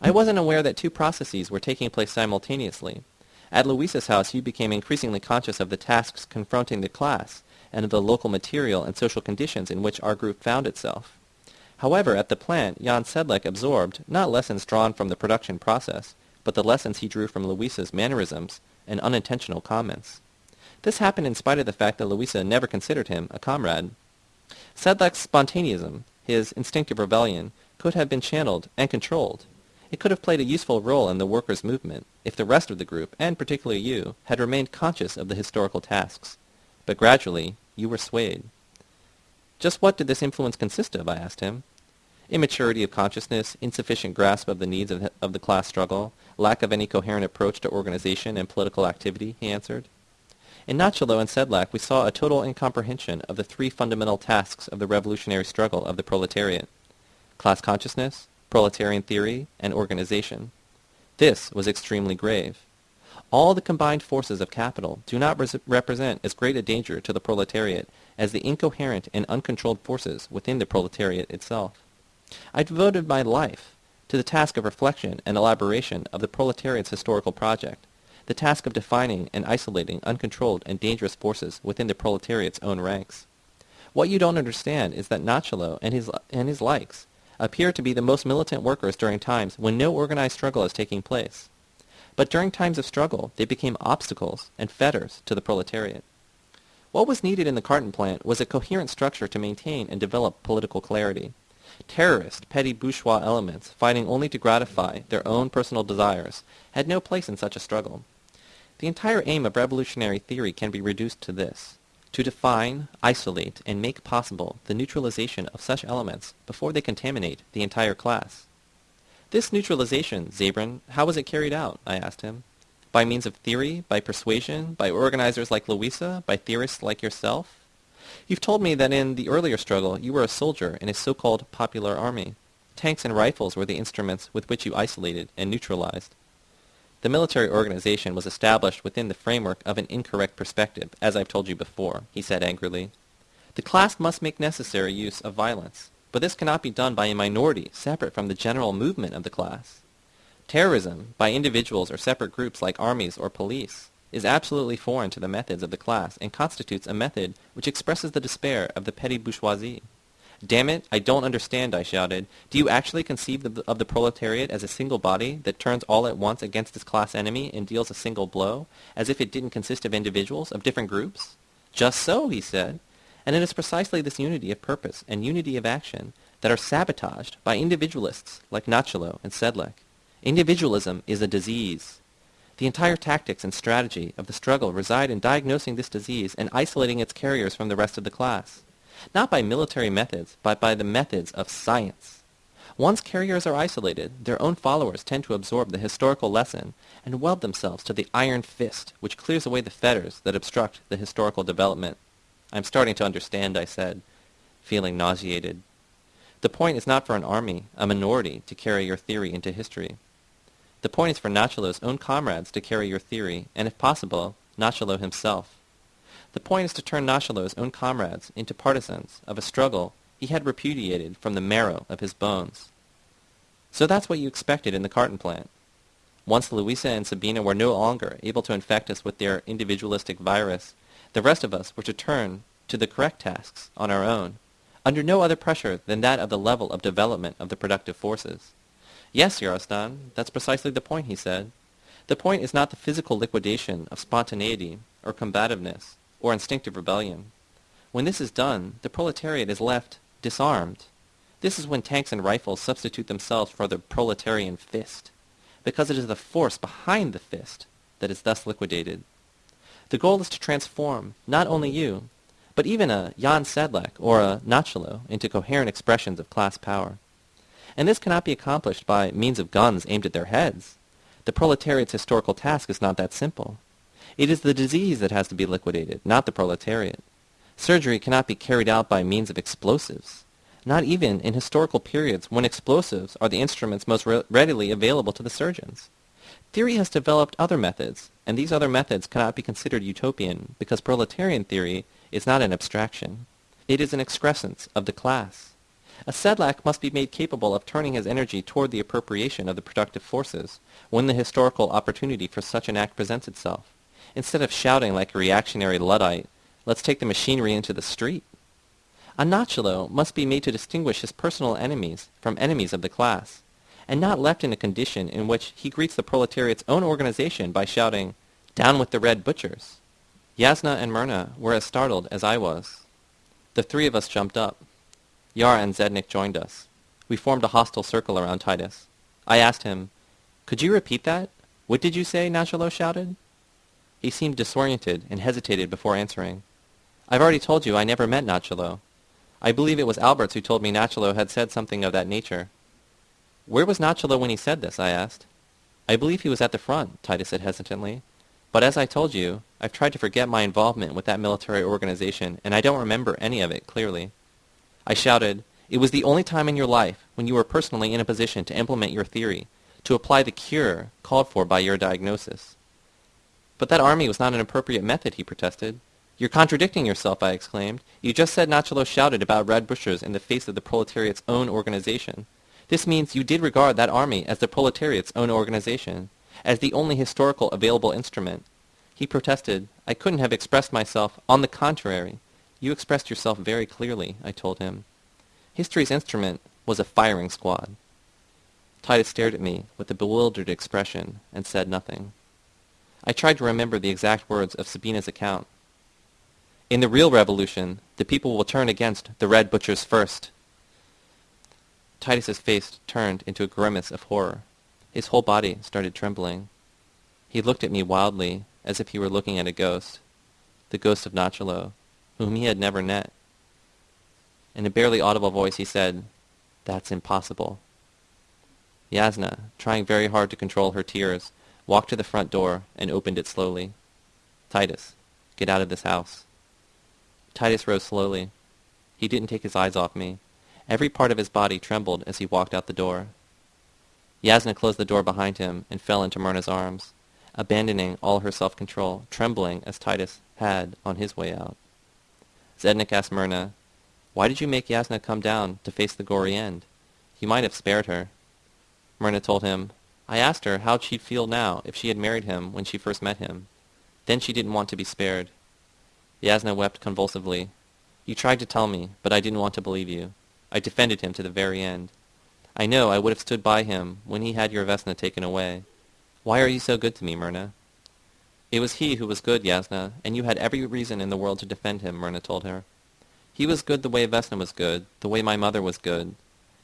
I wasn't aware that two processes were taking place simultaneously. At Louisa's house, you became increasingly conscious of the tasks confronting the class and of the local material and social conditions in which our group found itself. However, at the plant, Jan Sedlak absorbed, not lessons drawn from the production process, but the lessons he drew from Louisa's mannerisms and unintentional comments. This happened in spite of the fact that Louisa never considered him a comrade. Sedlak's spontaneism, his instinctive rebellion, could have been channeled and controlled. It could have played a useful role in the workers' movement if the rest of the group, and particularly you, had remained conscious of the historical tasks. But gradually, you were swayed. Just what did this influence consist of, I asked him. Immaturity of consciousness, insufficient grasp of the needs of, of the class struggle, lack of any coherent approach to organization and political activity, he answered. In Nachalo and Sedlak we saw a total incomprehension of the three fundamental tasks of the revolutionary struggle of the proletariat. Class consciousness, proletarian theory, and organization. This was extremely grave. All the combined forces of capital do not res- represent as great a danger to the proletariat as the incoherent and uncontrolled forces within the proletariat itself. I devoted my life to the task of reflection and elaboration of the proletariat's historical project, the task of defining and isolating uncontrolled and dangerous forces within the proletariat's own ranks. What you don't understand is that Nachalo and his, and his likes appear to be the most militant workers during times when no organized struggle is taking place. But during times of struggle, they became obstacles and fetters to the proletariat. What was needed in the carton plant was a coherent structure to maintain and develop political clarity. Terrorist, petty bourgeois elements, fighting only to gratify their own personal desires, had no place in such a struggle. The entire aim of revolutionary theory can be reduced to this to define, isolate, and make possible the neutralization of such elements before they contaminate the entire class. This neutralization, Zabran, how was it carried out? I asked him. By means of theory, by persuasion, by organizers like Louisa, by theorists like yourself? You've told me that in the earlier struggle you were a soldier in a so-called popular army. Tanks and rifles were the instruments with which you isolated and neutralized. The military organization was established within the framework of an incorrect perspective, as I've told you before, he said angrily. The class must make necessary use of violence, but this cannot be done by a minority separate from the general movement of the class. Terrorism, by individuals or separate groups like armies or police, is absolutely foreign to the methods of the class and constitutes a method which expresses the despair of the petty bourgeoisie. Damn it, I don't understand, I shouted. Do you actually conceive of the, of the proletariat as a single body that turns all at once against its class enemy and deals a single blow, as if it didn't consist of individuals, of different groups? Just so, he said. And it is precisely this unity of purpose and unity of action that are sabotaged by individualists like Nachalo and Sedlak. Individualism is a disease. The entire tactics and strategy of the struggle reside in diagnosing this disease and isolating its carriers from the rest of the class not by military methods, but by the methods of science. Once carriers are isolated, their own followers tend to absorb the historical lesson and weld themselves to the iron fist which clears away the fetters that obstruct the historical development. I'm starting to understand, I said, feeling nauseated. The point is not for an army, a minority, to carry your theory into history. The point is for Nachalo's own comrades to carry your theory, and if possible, Nachalo himself. The point is to turn Nachalo's own comrades into partisans of a struggle he had repudiated from the marrow of his bones. So that's what you expected in the carton plant. Once Louisa and Sabina were no longer able to infect us with their individualistic virus, the rest of us were to turn to the correct tasks on our own, under no other pressure than that of the level of development of the productive forces. Yes, Yarostan, that's precisely the point, he said. The point is not the physical liquidation of spontaneity or combativeness, or instinctive rebellion. When this is done, the proletariat is left disarmed. This is when tanks and rifles substitute themselves for the proletarian fist, because it is the force behind the fist that is thus liquidated. The goal is to transform not only you, but even a Jan Sedlak or a Nachalo into coherent expressions of class power. And this cannot be accomplished by means of guns aimed at their heads. The proletariat's historical task is not that simple. It is the disease that has to be liquidated, not the proletariat. Surgery cannot be carried out by means of explosives, not even in historical periods when explosives are the instruments most re- readily available to the surgeons. Theory has developed other methods, and these other methods cannot be considered utopian because proletarian theory is not an abstraction. It is an excrescence of the class. A Sedlak must be made capable of turning his energy toward the appropriation of the productive forces when the historical opportunity for such an act presents itself, instead of shouting like a reactionary Luddite, let's take the machinery into the street. A Nachalo must be made to distinguish his personal enemies from enemies of the class, and not left in a condition in which he greets the proletariat's own organization by shouting, down with the red butchers. Yasna and Myrna were as startled as I was. The three of us jumped up. Yara and Zednik joined us. We formed a hostile circle around Titus. I asked him, Could you repeat that? What did you say? Nachalo shouted. He seemed disoriented and hesitated before answering. I've already told you I never met Nachalo. I believe it was Alberts who told me Nachalo had said something of that nature. Where was Nachalo when he said this? I asked. I believe he was at the front, Titus said hesitantly. But as I told you, I've tried to forget my involvement with that military organization, and I don't remember any of it clearly. I shouted, It was the only time in your life when you were personally in a position to implement your theory, to apply the cure called for by your diagnosis. But that army was not an appropriate method, he protested. You're contradicting yourself, I exclaimed. You just said Nachalo shouted about red butchers in the face of the proletariat's own organization. This means you did regard that army as the proletariat's own organization as the only historical available instrument. He protested, I couldn't have expressed myself. On the contrary, you expressed yourself very clearly, I told him. History's instrument was a firing squad. Titus stared at me with a bewildered expression and said nothing. I tried to remember the exact words of Sabina's account. In the real revolution, the people will turn against the red butchers first. Titus's face turned into a grimace of horror. His whole body started trembling. He looked at me wildly, as if he were looking at a ghost, the ghost of Nachalo, whom he had never met. In a barely audible voice he said, That's impossible. Yasna, trying very hard to control her tears, walked to the front door and opened it slowly. Titus, get out of this house. Titus rose slowly. He didn't take his eyes off me. Every part of his body trembled as he walked out the door. Yasna closed the door behind him and fell into Myrna's arms, abandoning all her self-control, trembling as Titus had on his way out. Zednik asked Myrna, Why did you make Yasna come down to face the gory end? You might have spared her. Myrna told him, I asked her how she'd feel now if she had married him when she first met him. Then she didn't want to be spared. Yasna wept convulsively. You tried to tell me, but I didn't want to believe you. I defended him to the very end. I know I would have stood by him when he had your Vesna taken away. Why are you so good to me, Myrna? It was he who was good, Yasna, and you had every reason in the world to defend him, Myrna told her. He was good the way Vesna was good, the way my mother was good.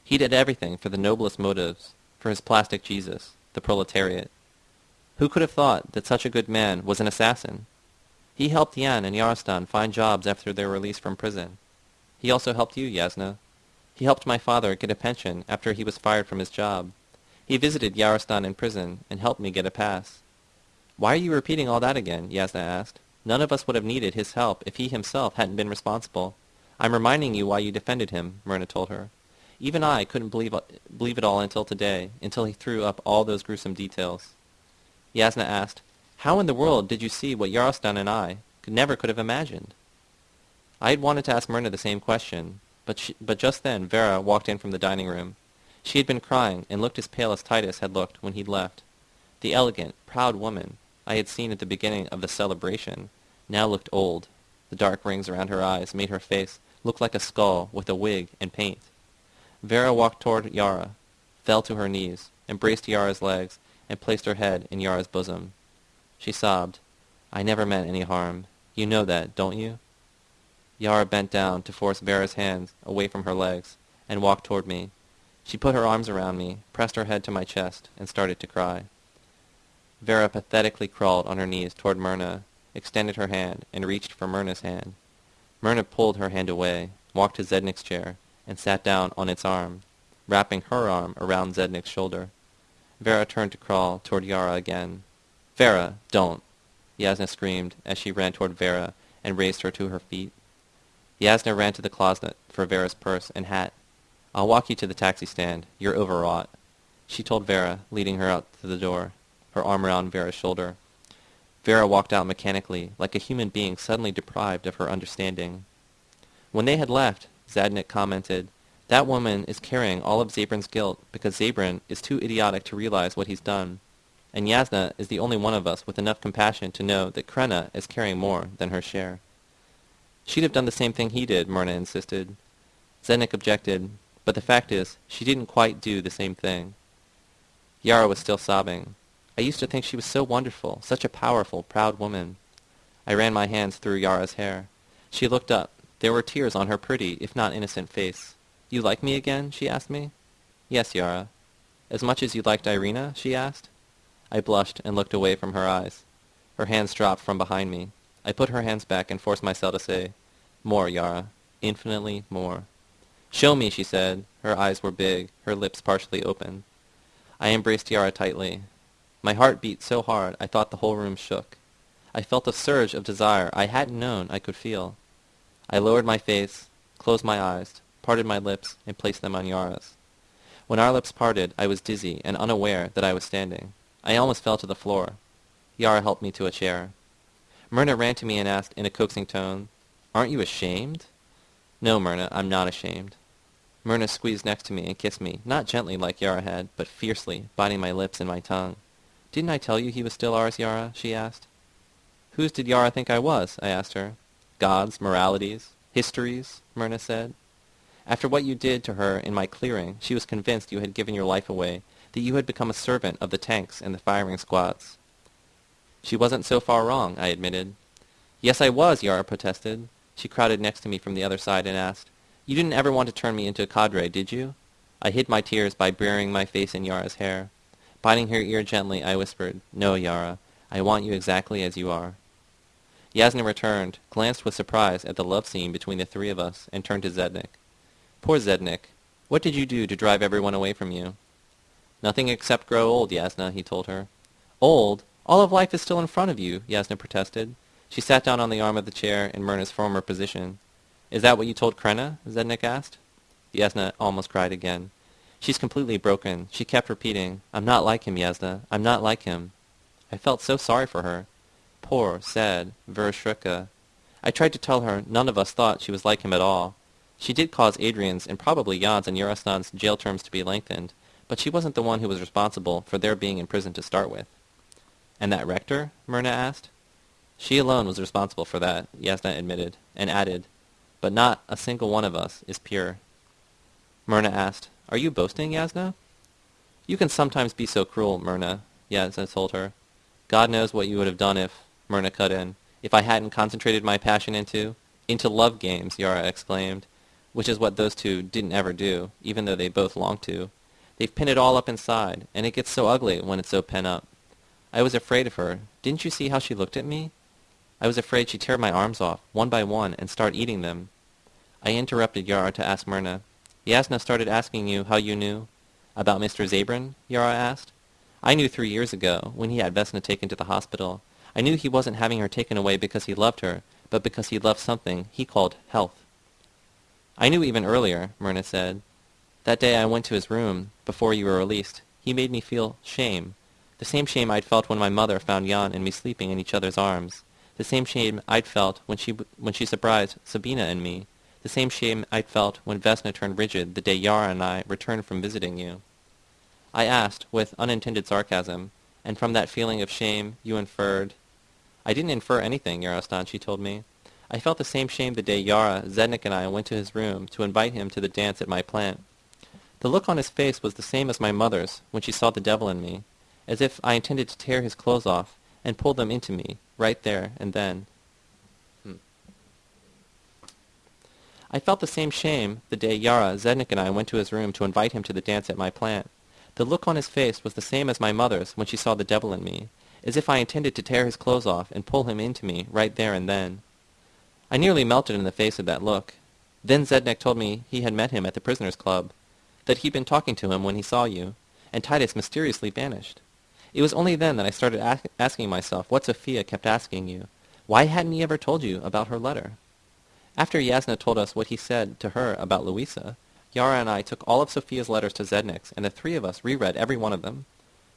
He did everything for the noblest motives, for his plastic Jesus, the proletariat. Who could have thought that such a good man was an assassin? He helped Yan and Yarostan find jobs after their release from prison. He also helped you, Yasna. He helped my father get a pension after he was fired from his job. He visited Yarostan in prison and helped me get a pass. Why are you repeating all that again? Yasna asked. None of us would have needed his help if he himself hadn't been responsible. I'm reminding you why you defended him, Myrna told her. Even I couldn't believe, believe it all until today, until he threw up all those gruesome details. Yasna asked, How in the world did you see what Yarostan and I could never could have imagined? I had wanted to ask Myrna the same question, but, she, but just then Vera walked in from the dining room. She had been crying and looked as pale as Titus had looked when he'd left. The elegant, proud woman I had seen at the beginning of the celebration now looked old. The dark rings around her eyes made her face look like a skull with a wig and paint. Vera walked toward Yara, fell to her knees, embraced Yara's legs, and placed her head in Yara's bosom. She sobbed, I never meant any harm. You know that, don't you? Yara bent down to force Vera's hands away from her legs and walked toward me. She put her arms around me, pressed her head to my chest, and started to cry. Vera pathetically crawled on her knees toward Myrna, extended her hand, and reached for Myrna's hand. Myrna pulled her hand away, walked to Zednik's chair, and sat down on its arm, wrapping her arm around Zednik's shoulder. Vera turned to crawl toward Yara again. Vera, don't! Yasna screamed as she ran toward Vera and raised her to her feet. Yasna ran to the closet for Vera's purse and hat. I'll walk you to the taxi stand. You're overwrought. She told Vera, leading her out to the door, her arm around Vera's shoulder. Vera walked out mechanically, like a human being suddenly deprived of her understanding. When they had left, Zednik commented, That woman is carrying all of Zabran's guilt because Zabran is too idiotic to realize what he's done. And Yasna is the only one of us with enough compassion to know that Krena is carrying more than her share. She'd have done the same thing he did, Myrna insisted. Zednik objected, but the fact is, she didn't quite do the same thing. Yara was still sobbing. I used to think she was so wonderful, such a powerful, proud woman. I ran my hands through Yara's hair. She looked up. There were tears on her pretty, if not innocent, face. You like me again? she asked me. Yes, Yara. As much as you liked Irina? she asked. I blushed and looked away from her eyes. Her hands dropped from behind me. I put her hands back and forced myself to say, More, Yara. Infinitely more. Show me, she said. Her eyes were big, her lips partially open. I embraced Yara tightly. My heart beat so hard I thought the whole room shook. I felt a surge of desire I hadn't known I could feel. I lowered my face, closed my eyes, parted my lips, and placed them on Yara's. When our lips parted, I was dizzy and unaware that I was standing. I almost fell to the floor. Yara helped me to a chair. Myrna ran to me and asked in a coaxing tone, Aren't you ashamed? No, Myrna, I'm not ashamed. Myrna squeezed next to me and kissed me, not gently like Yara had, but fiercely, biting my lips and my tongue. Didn't I tell you he was still ours, Yara? she asked. Whose did Yara think I was? I asked her. Gods, moralities, histories, Myrna said. After what you did to her in my clearing, she was convinced you had given your life away, that you had become a servant of the tanks and the firing squads. She wasn't so far wrong, I admitted. Yes, I was, Yara protested. She crowded next to me from the other side and asked, You didn't ever want to turn me into a cadre, did you? I hid my tears by burying my face in Yara's hair. Biting her ear gently, I whispered, No, Yara, I want you exactly as you are. Yasna returned, glanced with surprise at the love scene between the three of us, and turned to Zednik. Poor Zednik. What did you do to drive everyone away from you? Nothing except grow old, Yasna, he told her. Old? All of life is still in front of you, Yasna protested. She sat down on the arm of the chair in Myrna's former position. Is that what you told Krena? Zednik asked. Yasna almost cried again. She's completely broken. She kept repeating, I'm not like him, Yasna. I'm not like him. I felt so sorry for her. Poor, sad Vereshchuk. I tried to tell her none of us thought she was like him at all. She did cause Adrian's and probably Jan's and Yarostan's jail terms to be lengthened, but she wasn't the one who was responsible for their being in prison to start with. And that rector? Myrna asked. She alone was responsible for that, Yasna admitted, and added, but not a single one of us is pure. Myrna asked, Are you boasting, Yasna? You can sometimes be so cruel, Myrna, Yasna told her. God knows what you would have done if, Myrna cut in. If I hadn't concentrated my passion into... Into love games, Yara exclaimed, which is what those two didn't ever do, even though they both longed to. They've pinned it all up inside, and it gets so ugly when it's so pent up. I was afraid of her. Didn't you see how she looked at me? I was afraid she'd tear my arms off, one by one, and start eating them. I interrupted Yara to ask Myrna. Yasna started asking you how you knew. About Mr. Zabran? Yara asked. I knew three years ago, when he had Vesna taken to the hospital. I knew he wasn't having her taken away because he loved her, but because he loved something he called health. I knew even earlier, Myrna said. That day I went to his room, before you were released. He made me feel shame. The same shame I'd felt when my mother found Jan and me sleeping in each other's arms. The same shame I'd felt when she, when she surprised Sabina and me. The same shame I'd felt when Vesna turned rigid the day Yara and I returned from visiting you. I asked, with unintended sarcasm, and from that feeling of shame you inferred I didn't infer anything, Yarostan, she told me. I felt the same shame the day Yara, Zednik, and I went to his room to invite him to the dance at my plant. The look on his face was the same as my mother's when she saw the devil in me, as if I intended to tear his clothes off and pull them into me, right there and then. Hmm. I felt the same shame the day Yara, Zednik, and I went to his room to invite him to the dance at my plant. The look on his face was the same as my mother's when she saw the devil in me, as if I intended to tear his clothes off and pull him into me right there and then. I nearly melted in the face of that look. Then Zednik told me he had met him at the prisoners' club, that he'd been talking to him when he saw you, and Titus mysteriously vanished. It was only then that I started ask asking myself what Sophia kept asking you. Why hadn't he ever told you about her letter? After Yasna told us what he said to her about Louisa, Yara and I took all of Sophia's letters to Zednik's, and the three of us reread every one of them.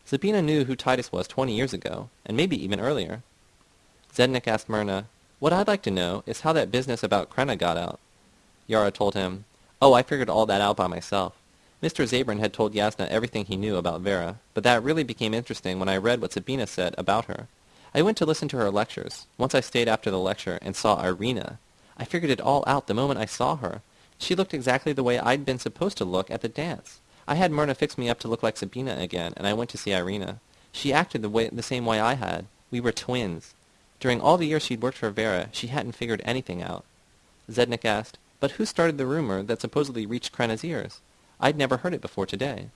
Sabina knew who Titus was twenty years ago, and maybe even earlier. Zednik asked Myrna, What I'd like to know is how that business about Krenna got out. Yara told him, Oh, I figured all that out by myself. Mr. Zabran had told Yasna everything he knew about Vera, but that really became interesting when I read what Sabina said about her. I went to listen to her lectures. Once I stayed after the lecture and saw Irina. I figured it all out the moment I saw her. She looked exactly the way I'd been supposed to look at the dance. I had Myrna fix me up to look like Sabina again, and I went to see Irina. She acted the, way, the same way I had. We were twins. During all the years she'd worked for Vera, she hadn't figured anything out. Zednik asked, But who started the rumor that supposedly reached Krena's ears? I'd never heard it before today.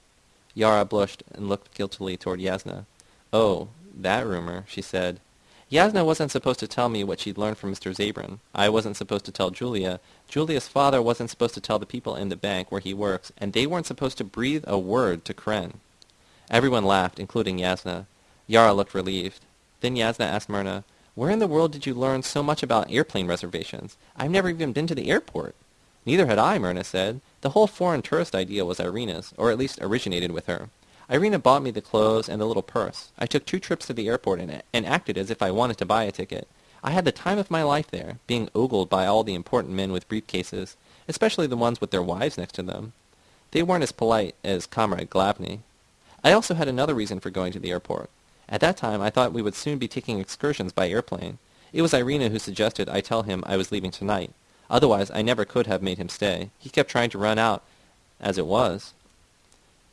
Yara blushed and looked guiltily toward Yasna. Oh, that rumor, she said. Yasna wasn't supposed to tell me what she'd learned from Mr. Zabran. I wasn't supposed to tell Julia. Julia's father wasn't supposed to tell the people in the bank where he works, and they weren't supposed to breathe a word to Kren. Everyone laughed, including Yasna. Yara looked relieved. Then Yasna asked Myrna, Where in the world did you learn so much about airplane reservations? I've never even been to the airport. Neither had I, Myrna said. The whole foreign tourist idea was Irina's, or at least originated with her. Irina bought me the clothes and the little purse. I took two trips to the airport in it and acted as if I wanted to buy a ticket. I had the time of my life there, being ogled by all the important men with briefcases, especially the ones with their wives next to them. They weren't as polite as Comrade Glavny. I also had another reason for going to the airport. At that time, I thought we would soon be taking excursions by airplane. It was Irina who suggested I tell him I was leaving tonight. Otherwise, I never could have made him stay. He kept trying to run out, as it was.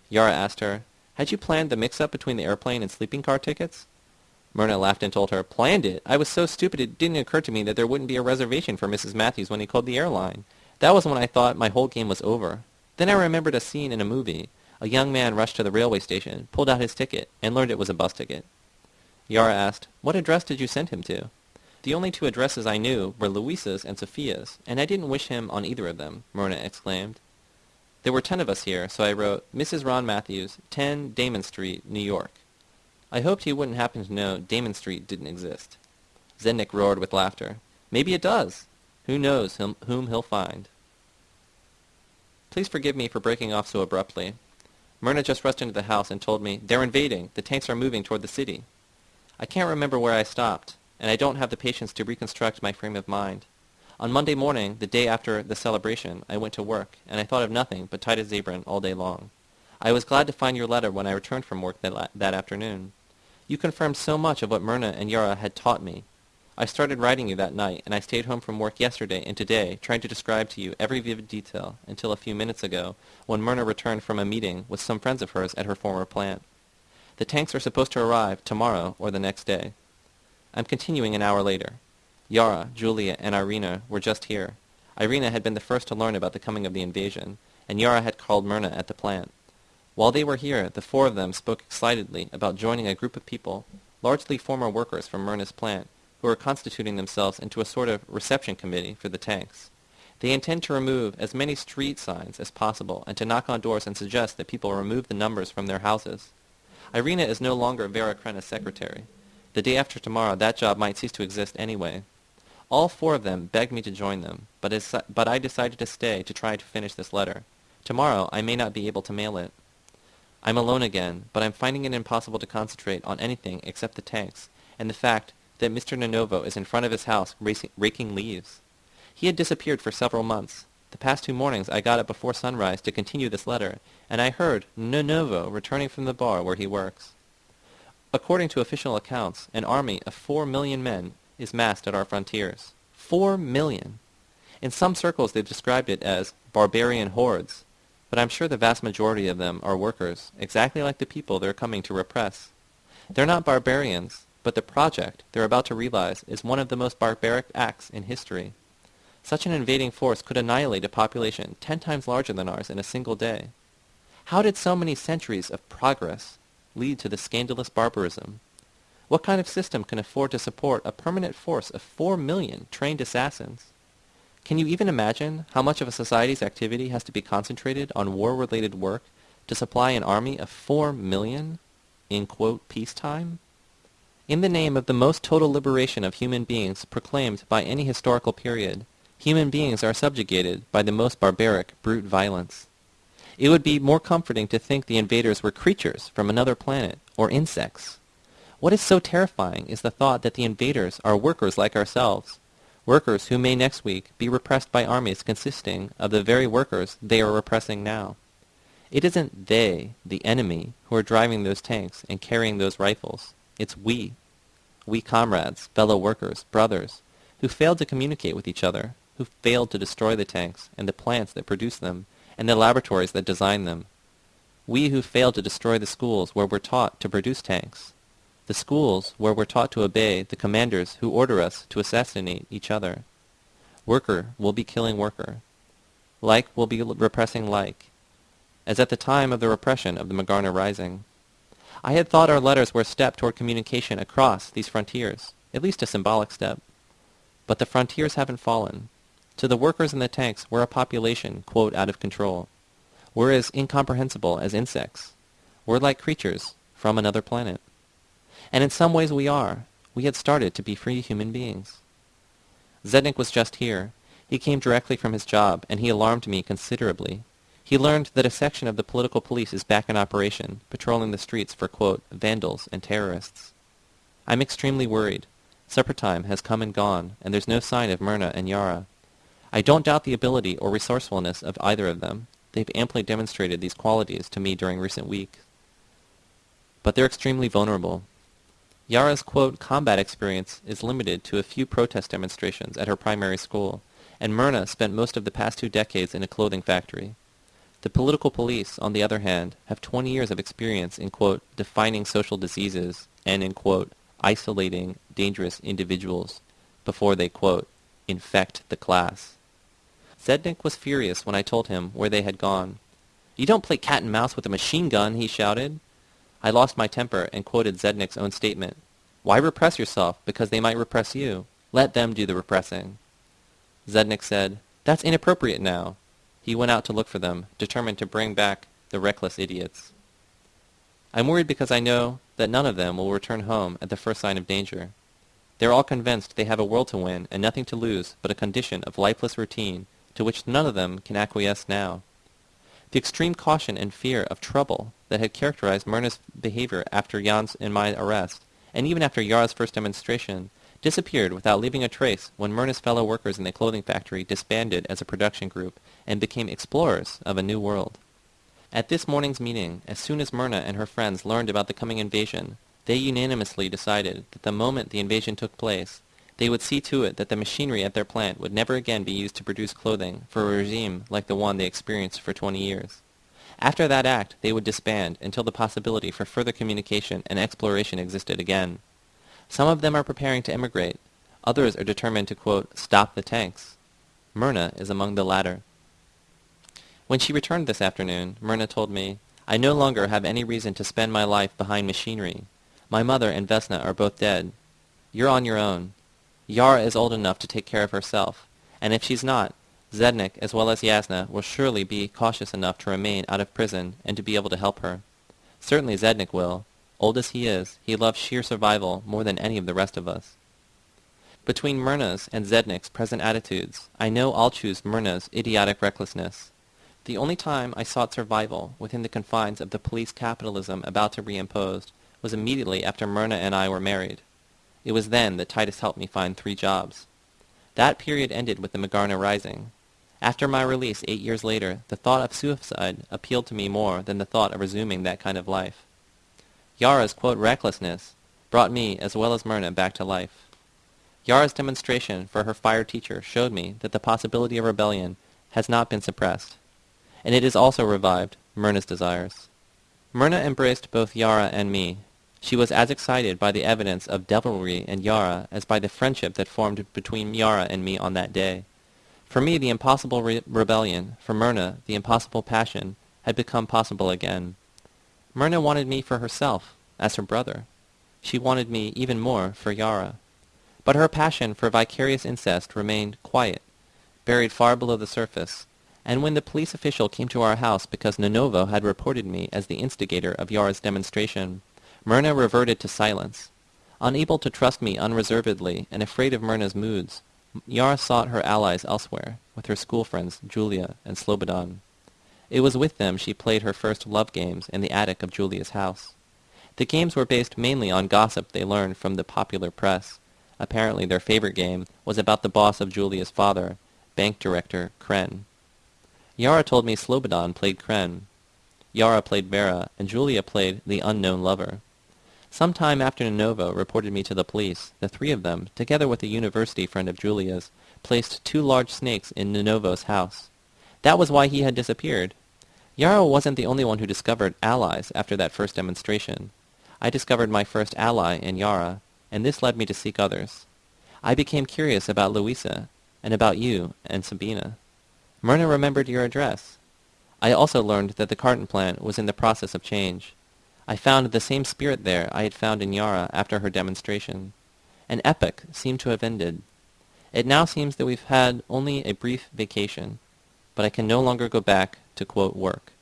Yara asked her, had you planned the mix-up between the airplane and sleeping car tickets? Myrna laughed and told her, Planned it? I was so stupid it didn't occur to me that there wouldn't be a reservation for Mrs. Matthews when he called the airline. That was when I thought my whole game was over. Then I remembered a scene in a movie. A young man rushed to the railway station, pulled out his ticket, and learned it was a bus ticket. Yara asked, What address did you send him to? The only two addresses I knew were Louisa's and Sophia's, and I didn't wish him on either of them, Myrna exclaimed. There were ten of us here, so I wrote, Mrs. Ron Matthews, 10 Damon Street, New York. I hoped he wouldn't happen to know Damon Street didn't exist. Zednik roared with laughter. Maybe it does. Who knows whom, whom he'll find. Please forgive me for breaking off so abruptly. Myrna just rushed into the house and told me, They're invading. The tanks are moving toward the city. I can't remember where I stopped, and I don't have the patience to reconstruct my frame of mind. On Monday morning, the day after the celebration, I went to work, and I thought of nothing but Titus Zabran all day long. I was glad to find your letter when I returned from work that, that afternoon. You confirmed so much of what Myrna and Yara had taught me. I started writing you that night, and I stayed home from work yesterday and today, trying to describe to you every vivid detail, until a few minutes ago, when Myrna returned from a meeting with some friends of hers at her former plant. The tanks are supposed to arrive tomorrow or the next day. I'm continuing an hour later. Yara, Julia, and Irina were just here. Irina had been the first to learn about the coming of the invasion, and Yara had called Myrna at the plant. While they were here, the four of them spoke excitedly about joining a group of people, largely former workers from Myrna's plant, who are constituting themselves into a sort of reception committee for the tanks. They intend to remove as many street signs as possible and to knock on doors and suggest that people remove the numbers from their houses. Irina is no longer Vera Krena's secretary. The day after tomorrow, that job might cease to exist anyway, all four of them begged me to join them, but, but I decided to stay to try to finish this letter. Tomorrow I may not be able to mail it. I'm alone again, but I'm finding it impossible to concentrate on anything except the tanks and the fact that Mr. Nonovo is in front of his house raking leaves. He had disappeared for several months. The past two mornings I got up before sunrise to continue this letter, and I heard Nonovo returning from the bar where he works. According to official accounts, an army of four million men is massed at our frontiers. Four million. In some circles they've described it as barbarian hordes, but I'm sure the vast majority of them are workers, exactly like the people they're coming to repress. They're not barbarians, but the project they're about to realize is one of the most barbaric acts in history. Such an invading force could annihilate a population ten times larger than ours in a single day. How did so many centuries of progress lead to this scandalous barbarism? What kind of system can afford to support a permanent force of four million trained assassins? Can you even imagine how much of a society's activity has to be concentrated on war-related work to supply an army of four million in, quote, peacetime? In the name of the most total liberation of human beings proclaimed by any historical period, human beings are subjugated by the most barbaric brute violence. It would be more comforting to think the invaders were creatures from another planet or insects what is so terrifying is the thought that the invaders are workers like ourselves, Workers who may next week be repressed by armies consisting of the very workers they are repressing now. It isn't they, the enemy, who are driving those tanks and carrying those rifles. It's we. We comrades, fellow workers, brothers, who failed to communicate with each other, who failed to destroy the tanks and the plants that produce them and the laboratories that design them. We who failed to destroy the schools where we're taught to produce tanks. The schools where we're taught to obey the commanders who order us to assassinate each other. Worker will be killing worker. Like will be repressing like, as at the time of the repression of the Magarna Rising. I had thought our letters were a step toward communication across these frontiers, at least a symbolic step. But the frontiers haven't fallen. To the workers in the tanks, we're a population, quote, out of control. We're as incomprehensible as insects. We're like creatures from another planet. And in some ways we are. We had started to be free human beings. Zednik was just here. He came directly from his job, and he alarmed me considerably. He learned that a section of the political police is back in operation, patrolling the streets for, quote, vandals and terrorists. I'm extremely worried. Supper time has come and gone, and there's no sign of Myrna and Yara. I don't doubt the ability or resourcefulness of either of them. They've amply demonstrated these qualities to me during recent weeks. But they're extremely vulnerable. Yara's, quote, combat experience is limited to a few protest demonstrations at her primary school, and Myrna spent most of the past two decades in a clothing factory. The political police, on the other hand, have 20 years of experience in, quote, defining social diseases and in, quote, isolating dangerous individuals before they, quote, infect the class. Zednik was furious when I told him where they had gone. You don't play cat and mouse with a machine gun, he shouted. I lost my temper and quoted Zednik's own statement. Why repress yourself because they might repress you? Let them do the repressing. Zednik said, That's inappropriate now. He went out to look for them, determined to bring back the reckless idiots. I'm worried because I know that none of them will return home at the first sign of danger. They're all convinced they have a world to win and nothing to lose but a condition of lifeless routine to which none of them can acquiesce now. The extreme caution and fear of trouble that had characterized Myrna's behavior after Jan's and my arrest, and even after Yara's first demonstration, disappeared without leaving a trace when Myrna's fellow workers in the clothing factory disbanded as a production group and became explorers of a new world. At this morning's meeting, as soon as Myrna and her friends learned about the coming invasion, they unanimously decided that the moment the invasion took place, they would see to it that the machinery at their plant would never again be used to produce clothing for a regime like the one they experienced for 20 years. After that act, they would disband until the possibility for further communication and exploration existed again. Some of them are preparing to emigrate. Others are determined to, quote, stop the tanks. Myrna is among the latter. When she returned this afternoon, Myrna told me, I no longer have any reason to spend my life behind machinery. My mother and Vesna are both dead. You're on your own. Yara is old enough to take care of herself, and if she's not, Zednik as well as Yasna will surely be cautious enough to remain out of prison and to be able to help her. Certainly Zednik will. Old as he is, he loves sheer survival more than any of the rest of us. Between Myrna's and Zednik's present attitudes, I know I'll choose Myrna's idiotic recklessness. The only time I sought survival within the confines of the police capitalism about to be imposed was immediately after Myrna and I were married. It was then that Titus helped me find three jobs. That period ended with the Magarna Rising. After my release eight years later, the thought of suicide appealed to me more than the thought of resuming that kind of life. Yara's, quote, recklessness brought me, as well as Myrna, back to life. Yara's demonstration for her fire teacher showed me that the possibility of rebellion has not been suppressed, and it has also revived Myrna's desires. Myrna embraced both Yara and me, she was as excited by the evidence of devilry in Yara as by the friendship that formed between Yara and me on that day. For me, the impossible re rebellion, for Myrna, the impossible passion, had become possible again. Myrna wanted me for herself, as her brother. She wanted me even more for Yara. But her passion for vicarious incest remained quiet, buried far below the surface, and when the police official came to our house because Nonovo had reported me as the instigator of Yara's demonstration, Myrna reverted to silence. Unable to trust me unreservedly and afraid of Myrna's moods, Yara sought her allies elsewhere, with her school friends Julia and Slobodan. It was with them she played her first love games in the attic of Julia's house. The games were based mainly on gossip they learned from the popular press, apparently their favorite game, was about the boss of Julia's father, bank director Kren. Yara told me Slobodan played Kren. Yara played Vera, and Julia played the unknown lover. Some time after Novo reported me to the police, the three of them, together with a university friend of Julia's, placed two large snakes in Novo's house. That was why he had disappeared. Yara wasn't the only one who discovered allies after that first demonstration. I discovered my first ally in Yara, and this led me to seek others. I became curious about Louisa, and about you and Sabina. Myrna remembered your address. I also learned that the carton plant was in the process of change. I found the same spirit there I had found in Yara after her demonstration. An epoch seemed to have ended. It now seems that we've had only a brief vacation, but I can no longer go back to, quote, work.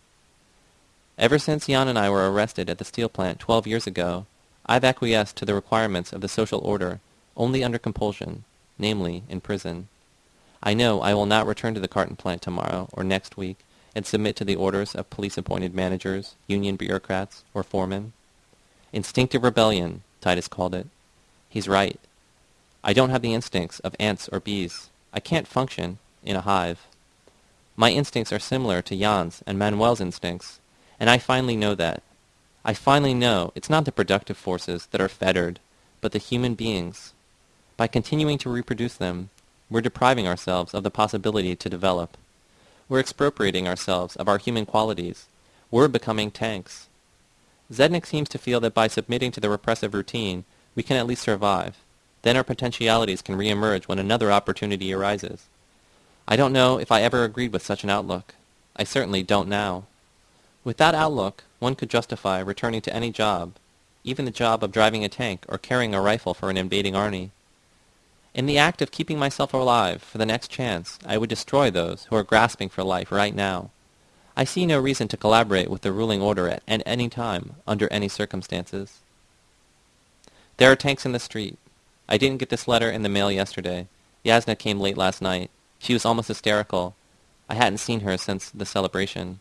Ever since Jan and I were arrested at the steel plant 12 years ago, I've acquiesced to the requirements of the social order only under compulsion, namely in prison. I know I will not return to the carton plant tomorrow or next week and submit to the orders of police-appointed managers, union bureaucrats, or foremen. Instinctive rebellion, Titus called it. He's right. I don't have the instincts of ants or bees. I can't function in a hive. My instincts are similar to Jan's and Manuel's instincts, and I finally know that. I finally know it's not the productive forces that are fettered, but the human beings. By continuing to reproduce them, we're depriving ourselves of the possibility to develop. We're expropriating ourselves of our human qualities. We're becoming tanks. Zednik seems to feel that by submitting to the repressive routine, we can at least survive. Then our potentialities can reemerge when another opportunity arises. I don't know if I ever agreed with such an outlook. I certainly don't now. With that outlook, one could justify returning to any job, even the job of driving a tank or carrying a rifle for an invading army. In the act of keeping myself alive for the next chance, I would destroy those who are grasping for life right now. I see no reason to collaborate with the ruling order at, any time, under any circumstances. There are tanks in the street. I didn't get this letter in the mail yesterday. Yasna came late last night. She was almost hysterical. I hadn't seen her since the celebration.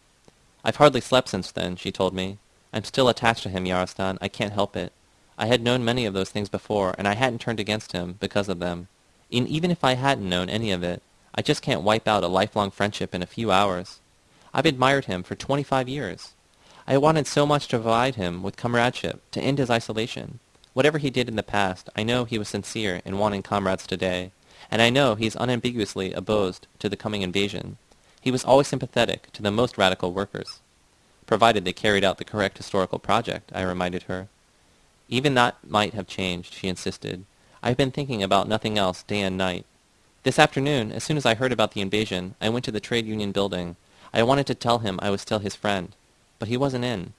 I've hardly slept since then, she told me. I'm still attached to him, Yarostan. I can't help it. I had known many of those things before, and I hadn't turned against him because of them. And even if I hadn't known any of it, I just can't wipe out a lifelong friendship in a few hours. I've admired him for twenty-five years. I wanted so much to provide him with comradeship, to end his isolation. Whatever he did in the past, I know he was sincere in wanting comrades today, and I know he is unambiguously opposed to the coming invasion. He was always sympathetic to the most radical workers, provided they carried out the correct historical project, I reminded her. Even that might have changed, she insisted. I've been thinking about nothing else day and night. This afternoon, as soon as I heard about the invasion, I went to the trade union building. I wanted to tell him I was still his friend, but he wasn't in.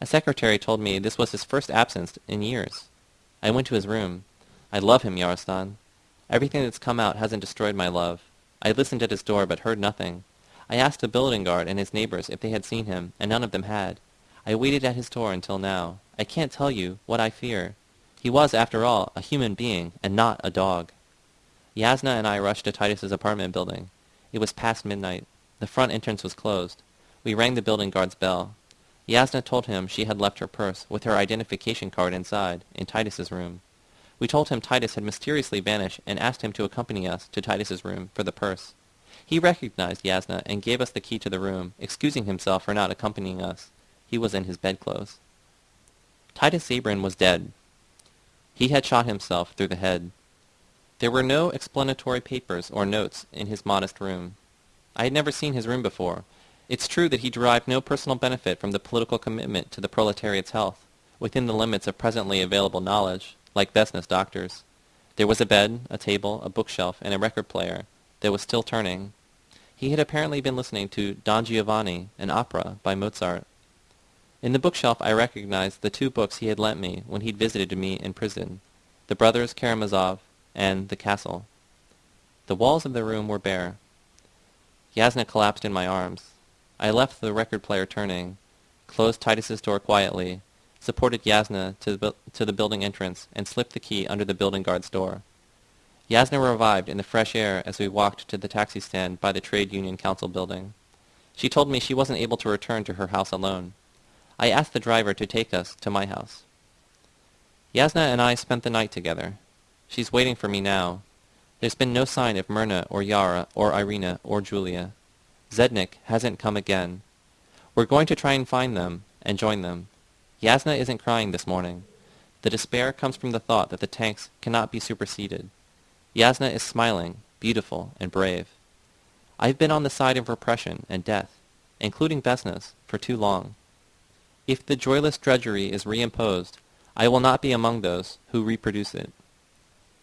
A secretary told me this was his first absence in years. I went to his room. I love him, Yarostan. Everything that's come out hasn't destroyed my love. I listened at his door but heard nothing. I asked the building guard and his neighbors if they had seen him, and none of them had. I waited at his door until now. I can't tell you what I fear. He was, after all, a human being, and not a dog. Yasna and I rushed to Titus's apartment building. It was past midnight. The front entrance was closed. We rang the building guard's bell. Yasna told him she had left her purse, with her identification card inside, in Titus's room. We told him Titus had mysteriously vanished and asked him to accompany us to Titus's room for the purse. He recognized Yasna and gave us the key to the room, excusing himself for not accompanying us. He was in his bedclothes. Titus Zabran was dead. He had shot himself through the head. There were no explanatory papers or notes in his modest room. I had never seen his room before. It's true that he derived no personal benefit from the political commitment to the proletariat's health, within the limits of presently available knowledge, like Vesna's doctors. There was a bed, a table, a bookshelf, and a record player that was still turning. He had apparently been listening to Don Giovanni, an opera by Mozart. In the bookshelf I recognized the two books he had lent me when he'd visited me in prison, The Brothers Karamazov and The Castle. The walls of the room were bare. Yasna collapsed in my arms. I left the record player turning, closed Titus's door quietly, supported Yasna to the, to the building entrance, and slipped the key under the building guard's door. Yasna revived in the fresh air as we walked to the taxi stand by the Trade Union Council building. She told me she wasn't able to return to her house alone. I asked the driver to take us to my house. Yasna and I spent the night together. She's waiting for me now. There's been no sign of Myrna or Yara or Irina or Julia. Zednik hasn't come again. We're going to try and find them and join them. Yasna isn't crying this morning. The despair comes from the thought that the tanks cannot be superseded. Yasna is smiling, beautiful, and brave. I've been on the side of repression and death, including Vesna's, for too long. If the joyless drudgery is reimposed, I will not be among those who reproduce it.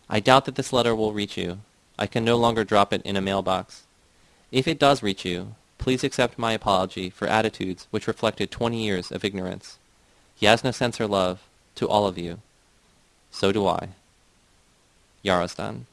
I doubt that this letter will reach you. I can no longer drop it in a mailbox. If it does reach you, please accept my apology for attitudes which reflected twenty years of ignorance. Yasna sends her love to all of you. So do I. Yarostan.